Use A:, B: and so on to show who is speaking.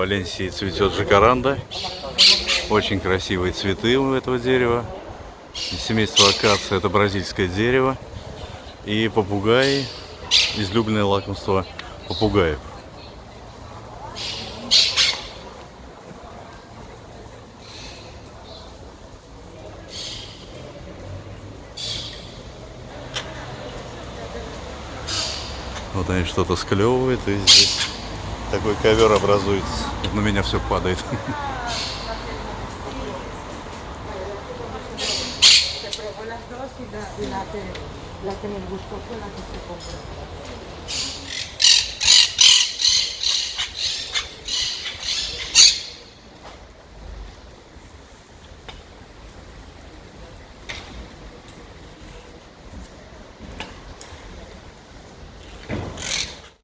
A: Валенсии цветет жакаранда. Очень красивые цветы у этого дерева. Семейство акация это бразильское дерево. И попугаи, излюбленное лакомство попугаев. Вот они что-то склевывают, и здесь такой ковер образуется. На меня все падает.
B: Te probó las dos y la, y la, que, la que me gustó fue la que se compró.